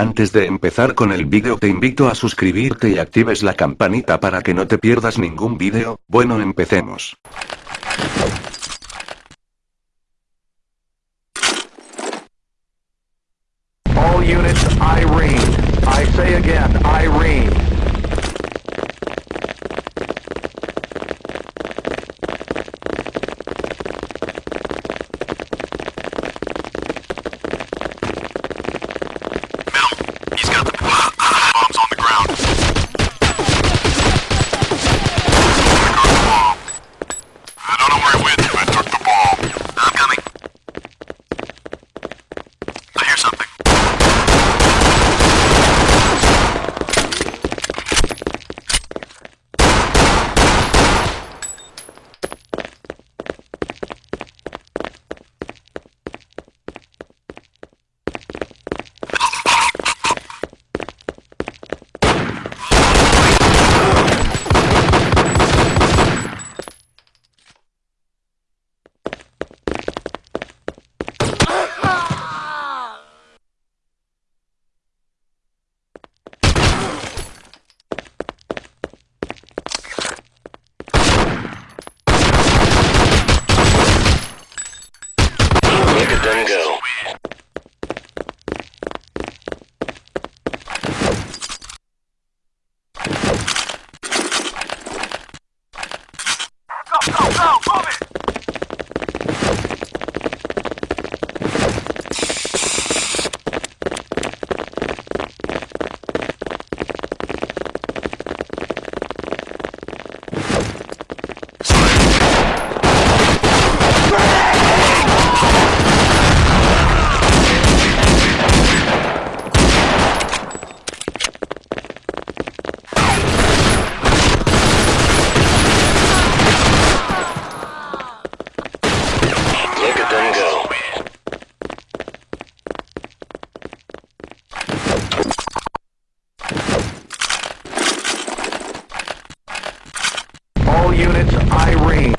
Antes de empezar con el vídeo te invito a suscribirte y actives la campanita para que no te pierdas ningún vídeo, bueno empecemos. All units, I say again, Let them go. All units, Irene.